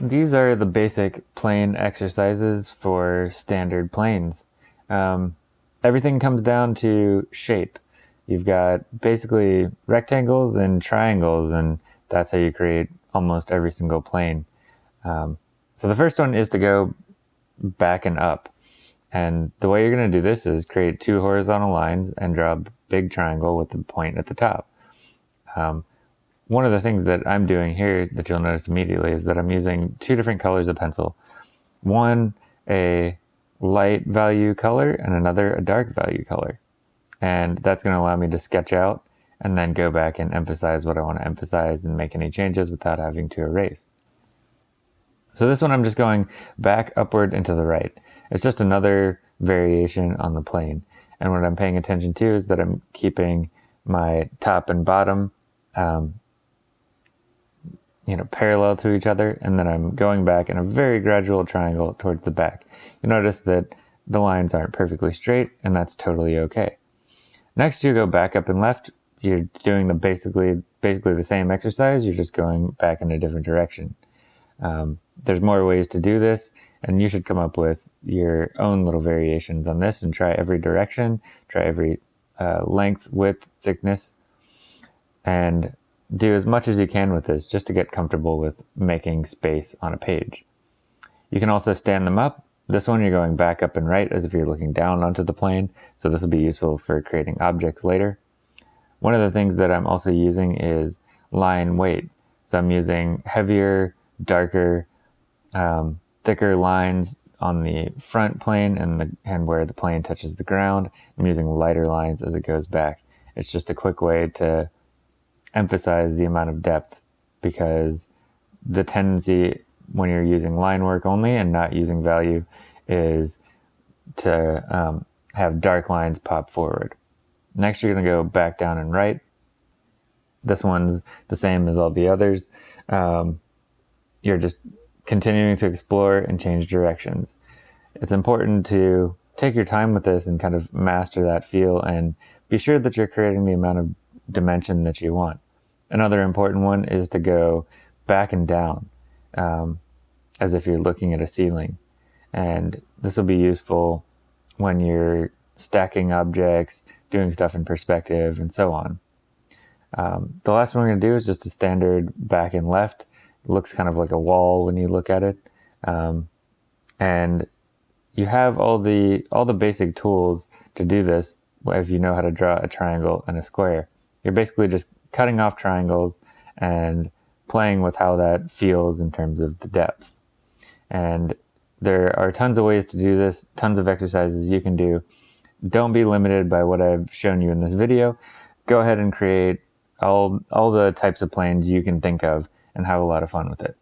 These are the basic plane exercises for standard planes. Um, everything comes down to shape. You've got basically rectangles and triangles, and that's how you create almost every single plane. Um, so the first one is to go back and up. And the way you're going to do this is create two horizontal lines and draw a big triangle with the point at the top. Um, one of the things that I'm doing here that you'll notice immediately is that I'm using two different colors of pencil. One, a light value color and another a dark value color. And that's going to allow me to sketch out and then go back and emphasize what I want to emphasize and make any changes without having to erase. So this one I'm just going back upward and to the right. It's just another variation on the plane. And what I'm paying attention to is that I'm keeping my top and bottom um, you know, parallel to each other, and then I'm going back in a very gradual triangle towards the back. You notice that the lines aren't perfectly straight, and that's totally okay. Next, you go back up and left. You're doing the basically basically the same exercise. You're just going back in a different direction. Um, there's more ways to do this, and you should come up with your own little variations on this and try every direction, try every uh, length, width, thickness, and do as much as you can with this just to get comfortable with making space on a page. You can also stand them up. This one you're going back up and right as if you're looking down onto the plane, so this will be useful for creating objects later. One of the things that I'm also using is line weight. So I'm using heavier, darker, um, thicker lines on the front plane and, the, and where the plane touches the ground. I'm using lighter lines as it goes back. It's just a quick way to emphasize the amount of depth because the tendency when you're using line work only and not using value is to um, have dark lines pop forward. Next, you're going to go back down and right. This one's the same as all the others. Um, you're just continuing to explore and change directions. It's important to take your time with this and kind of master that feel and be sure that you're creating the amount of dimension that you want. Another important one is to go back and down um, as if you're looking at a ceiling. And this will be useful when you're stacking objects, doing stuff in perspective, and so on. Um, the last one we're going to do is just a standard back and left. It looks kind of like a wall when you look at it. Um, and you have all the all the basic tools to do this if you know how to draw a triangle and a square. You're basically just cutting off triangles and playing with how that feels in terms of the depth. And there are tons of ways to do this, tons of exercises you can do. Don't be limited by what I've shown you in this video. Go ahead and create all, all the types of planes you can think of and have a lot of fun with it.